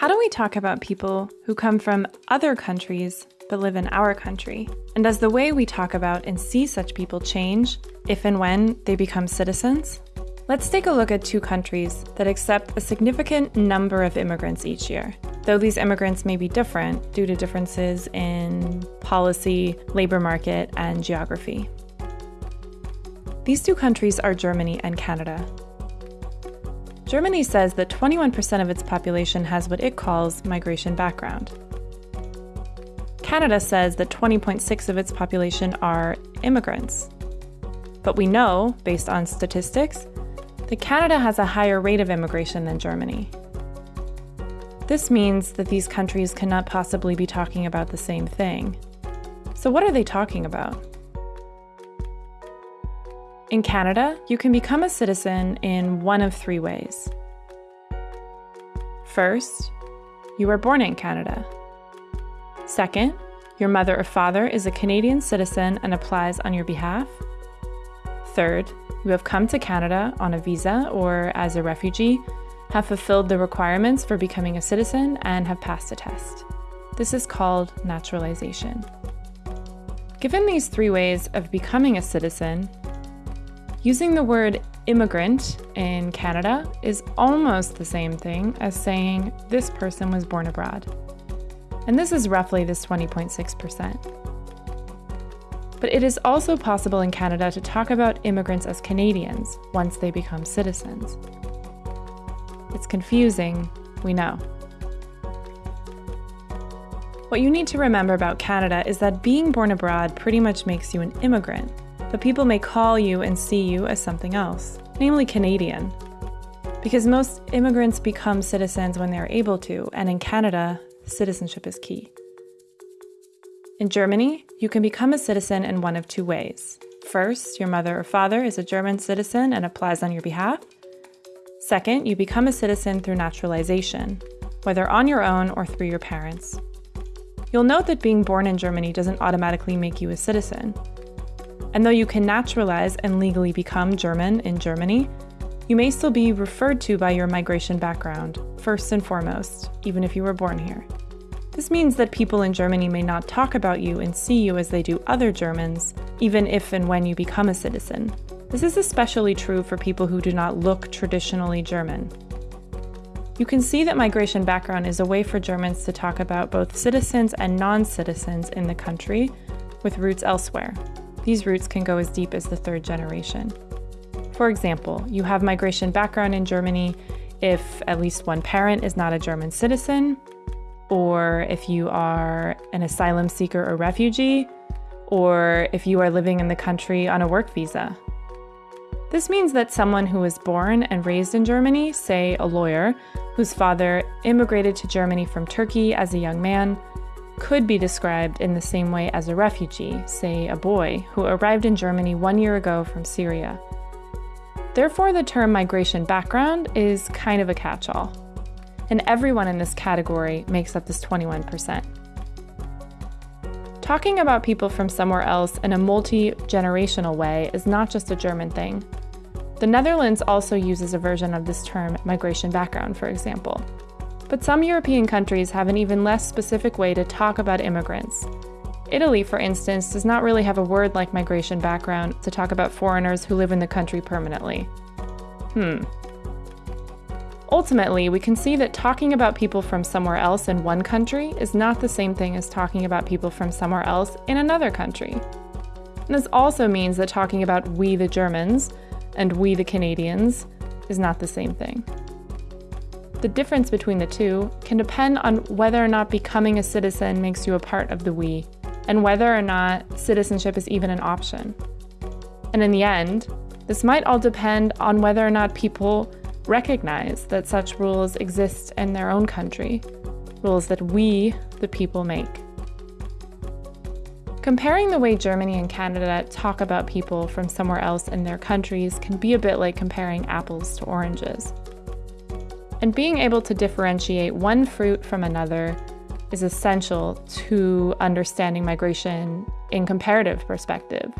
How do we talk about people who come from other countries but live in our country? And does the way we talk about and see such people change if and when they become citizens? Let's take a look at two countries that accept a significant number of immigrants each year. Though these immigrants may be different due to differences in policy, labor market, and geography. These two countries are Germany and Canada. Germany says that 21% of its population has what it calls migration background. Canada says that 20.6 of its population are immigrants. But we know, based on statistics, that Canada has a higher rate of immigration than Germany. This means that these countries cannot possibly be talking about the same thing. So, what are they talking about? In Canada, you can become a citizen in one of three ways. First, you were born in Canada. Second, your mother or father is a Canadian citizen and applies on your behalf. Third, you have come to Canada on a visa or as a refugee, have fulfilled the requirements for becoming a citizen, and have passed a test. This is called naturalization. Given these three ways of becoming a citizen, Using the word immigrant in Canada is almost the same thing as saying this person was born abroad. And this is roughly this 20.6%. But it is also possible in Canada to talk about immigrants as Canadians once they become citizens. It's confusing, we know. What you need to remember about Canada is that being born abroad pretty much makes you an immigrant but people may call you and see you as something else, namely Canadian. Because most immigrants become citizens when they are able to, and in Canada, citizenship is key. In Germany, you can become a citizen in one of two ways. First, your mother or father is a German citizen and applies on your behalf. Second, you become a citizen through naturalization, whether on your own or through your parents. You'll note that being born in Germany doesn't automatically make you a citizen. And though you can naturalize and legally become German in Germany, you may still be referred to by your migration background, first and foremost, even if you were born here. This means that people in Germany may not talk about you and see you as they do other Germans, even if and when you become a citizen. This is especially true for people who do not look traditionally German. You can see that migration background is a way for Germans to talk about both citizens and non citizens in the country with roots elsewhere. These roots can go as deep as the third generation. For example, you have migration background in Germany if at least one parent is not a German citizen, or if you are an asylum seeker or refugee, or if you are living in the country on a work visa. This means that someone who was born and raised in Germany, say a lawyer, whose father immigrated to Germany from Turkey as a young man, could be described in the same way as a refugee, say a boy, who arrived in Germany one year ago from Syria. Therefore, the term migration background is kind of a catch all. And everyone in this category makes up this 21%. Talking about people from somewhere else in a multi generational way is not just a German thing. The Netherlands also uses a version of this term, migration background, for example. But some European countries have an even less specific way to talk about immigrants. Italy, for instance, does not really have a word like migration background to talk about foreigners who live in the country permanently. Hmm. Ultimately, we can see that talking about people from somewhere else in one country is not the same thing as talking about people from somewhere else in another country. And this also means that talking about we the Germans and we the Canadians is not the same thing. The difference between the two can depend on whether or not becoming a citizen makes you a part of the we, and whether or not citizenship is even an option. And in the end, this might all depend on whether or not people recognize that such rules exist in their own country, rules that we, the people, make. Comparing the way Germany and Canada talk about people from somewhere else in their countries can be a bit like comparing apples to oranges. And being able to differentiate one fruit from another is essential to understanding migration in comparative perspective.